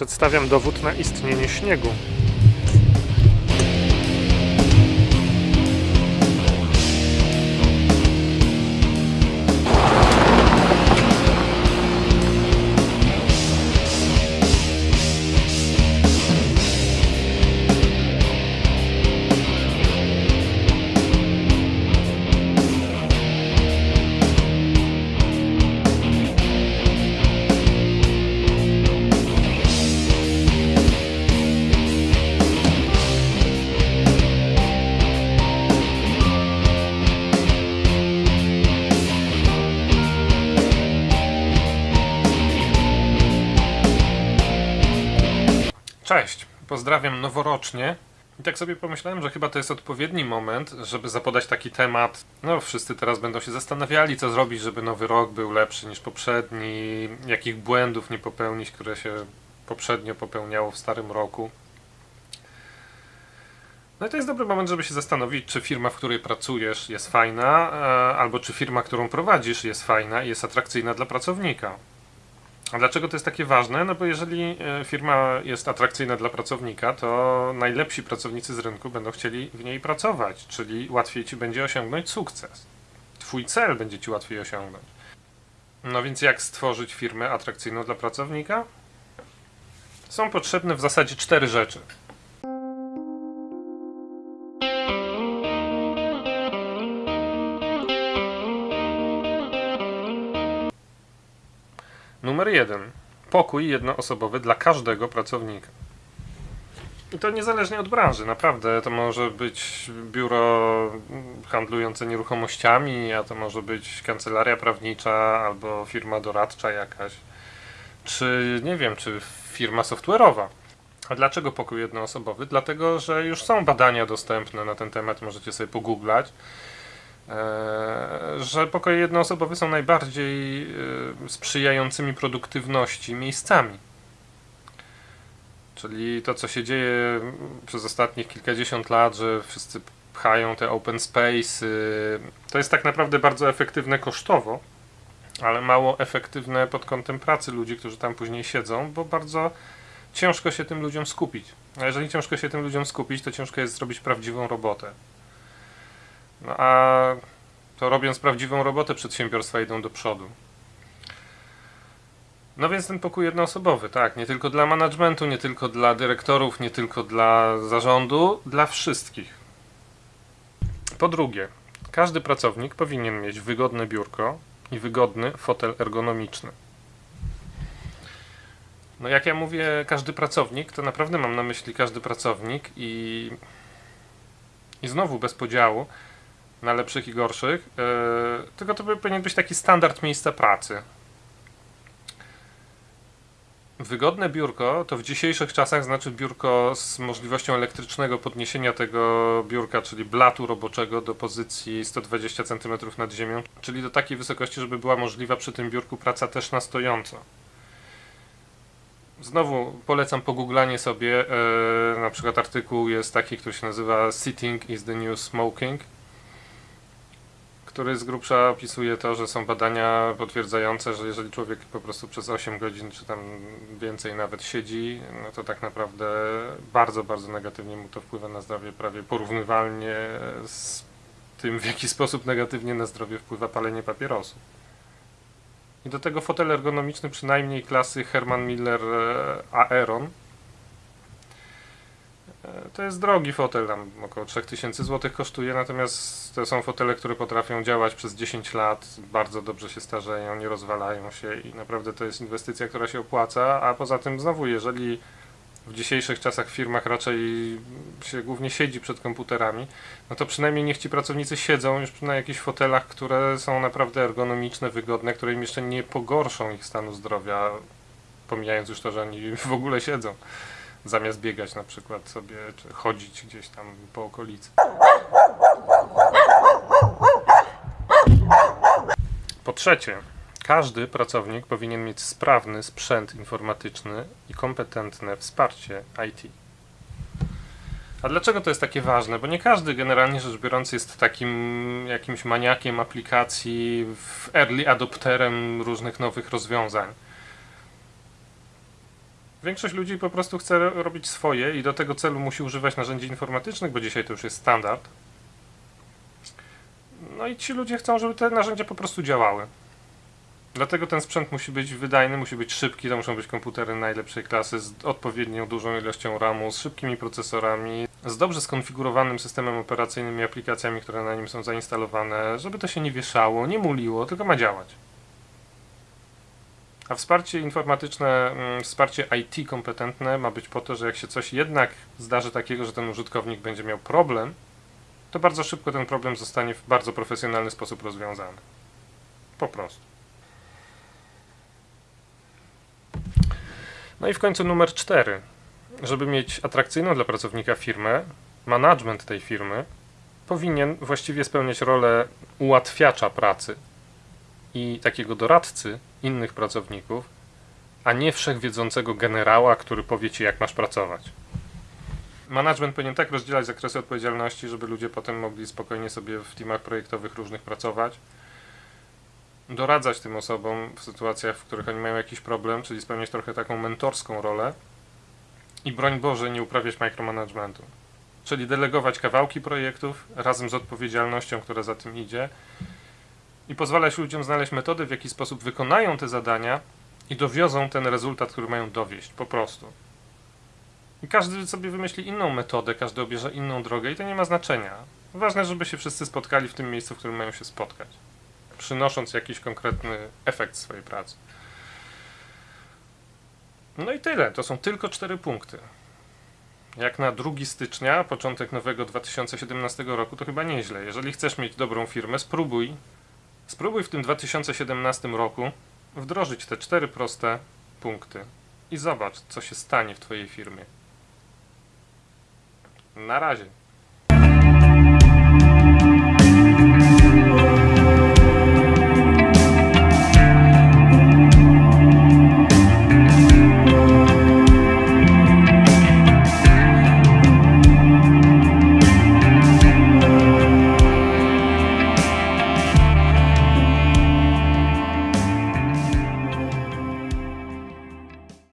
Przedstawiam dowód na istnienie śniegu. Pozdrawiam noworocznie. I tak sobie pomyślałem, że chyba to jest odpowiedni moment, żeby zapodać taki temat. No, wszyscy teraz będą się zastanawiali, co zrobić, żeby nowy rok był lepszy niż poprzedni, jakich błędów nie popełnić, które się poprzednio popełniało w starym roku. No i to jest dobry moment, żeby się zastanowić, czy firma, w której pracujesz jest fajna, e, albo czy firma, którą prowadzisz jest fajna i jest atrakcyjna dla pracownika. A dlaczego to jest takie ważne? No bo jeżeli e, firma jest atrakcyjna dla pracownika, to najlepsi pracownicy z rynku będą chcieli w niej pracować, czyli łatwiej ci będzie osiągnąć sukces. Twój cel będzie ci łatwiej osiągnąć. No więc jak stworzyć firmę atrakcyjną dla pracownika? Są potrzebne w zasadzie cztery rzeczy. Numer jeden. Pokój jednoosobowy dla każdego pracownika. I to niezależnie od branży, naprawdę. To może być biuro handlujące nieruchomościami, a to może być kancelaria prawnicza albo firma doradcza jakaś. Czy nie wiem, czy firma software'owa. A dlaczego pokój jednoosobowy? Dlatego, że już są badania dostępne na ten temat, możecie sobie pogooglać. Eee, że pokoje jednoosobowe są najbardziej e, sprzyjającymi produktywności miejscami. Czyli to, co się dzieje przez ostatnich kilkadziesiąt lat, że wszyscy pchają te open space, to jest tak naprawdę bardzo efektywne kosztowo, ale mało efektywne pod kątem pracy ludzi, którzy tam później siedzą, bo bardzo ciężko się tym ludziom skupić. A jeżeli ciężko się tym ludziom skupić, to ciężko jest zrobić prawdziwą robotę. No a to robiąc prawdziwą robotę przedsiębiorstwa idą do przodu. No więc ten pokój jednoosobowy, tak, nie tylko dla managementu, nie tylko dla dyrektorów, nie tylko dla zarządu, dla wszystkich. Po drugie, każdy pracownik powinien mieć wygodne biurko i wygodny fotel ergonomiczny. No jak ja mówię każdy pracownik, to naprawdę mam na myśli każdy pracownik i, i znowu bez podziału na lepszych i gorszych, yy, tylko to powinien być taki standard miejsca pracy. Wygodne biurko to w dzisiejszych czasach znaczy biurko z możliwością elektrycznego podniesienia tego biurka, czyli blatu roboczego do pozycji 120 cm nad ziemią, czyli do takiej wysokości, żeby była możliwa przy tym biurku praca też na stojąco. Znowu polecam pogooglanie sobie, yy, na przykład artykuł jest taki, który się nazywa Sitting is the New Smoking który z grubsza opisuje to, że są badania potwierdzające, że jeżeli człowiek po prostu przez 8 godzin czy tam więcej nawet siedzi, no to tak naprawdę bardzo, bardzo negatywnie mu to wpływa na zdrowie, prawie porównywalnie z tym, w jaki sposób negatywnie na zdrowie wpływa palenie papierosów. I do tego fotel ergonomiczny przynajmniej klasy Herman Miller e, Aeron to jest drogi fotel, tam około 3000 zł kosztuje, natomiast to są fotele, które potrafią działać przez 10 lat, bardzo dobrze się starzeją, nie rozwalają się i naprawdę to jest inwestycja, która się opłaca, a poza tym znowu, jeżeli w dzisiejszych czasach w firmach raczej się głównie siedzi przed komputerami, no to przynajmniej niech ci pracownicy siedzą już na jakichś fotelach, które są naprawdę ergonomiczne, wygodne, które im jeszcze nie pogorszą ich stanu zdrowia, pomijając już to, że oni w ogóle siedzą zamiast biegać na przykład sobie, czy chodzić gdzieś tam po okolicy. Po trzecie, każdy pracownik powinien mieć sprawny sprzęt informatyczny i kompetentne wsparcie IT. A dlaczego to jest takie ważne? Bo nie każdy generalnie rzecz biorąc jest takim jakimś maniakiem aplikacji, early adopterem różnych nowych rozwiązań. Większość ludzi po prostu chce ro- robić swoje i do tego celu musi używać narzędzi informatycznych, bo dzisiaj to już jest standard. No i ci ludzie chcą, żeby te narzędzia po prostu działały. Dlatego ten sprzęt musi być wydajny, musi być szybki, to muszą być komputery najlepszej klasy z odpowiednią dużą ilością RAMu, z szybkimi procesorami, z dobrze skonfigurowanym systemem operacyjnym i aplikacjami, które na nim są zainstalowane, żeby to się nie wieszało, nie muliło, tylko ma działać. A wsparcie informatyczne, mm, wsparcie IT kompetentne ma być po to, że jak się coś jednak zdarzy takiego, że ten użytkownik będzie miał problem, to bardzo szybko ten problem zostanie w bardzo profesjonalny sposób rozwiązany. Po prostu. No i w końcu numer cztery. Żeby mieć atrakcyjną dla pracownika firmę, management tej firmy powinien właściwie spełniać rolę ułatwiacza pracy i takiego doradcy innych pracowników, a nie wszechwiedzącego generała, który powie ci, jak masz pracować. Management powinien tak rozdzielać zakresy odpowiedzialności, żeby ludzie potem mogli spokojnie sobie w teamach projektowych różnych pracować, doradzać tym osobom w sytuacjach, w których oni mają jakiś problem, czyli spełniać trochę taką mentorską rolę i broń Boże nie uprawiać micromanagementu. Czyli delegować kawałki projektów razem z odpowiedzialnością, która za tym idzie i pozwalać ludziom znaleźć metody, w jaki sposób wykonają te zadania i dowiozą ten rezultat, który mają dowieść, po prostu. I każdy sobie wymyśli inną metodę, każdy obierze inną drogę i to nie ma znaczenia. Ważne, żeby się wszyscy spotkali w tym miejscu, w którym mają się spotkać, przynosząc jakiś konkretny efekt swojej pracy. No i tyle. To są tylko cztery punkty. Jak na 2 stycznia, początek nowego 2017 roku, to chyba nieźle. Jeżeli chcesz mieć dobrą firmę, spróbuj. Spróbuj w tym 2017 roku wdrożyć te cztery proste punkty i zobacz, co się stanie w Twojej firmie. Na razie.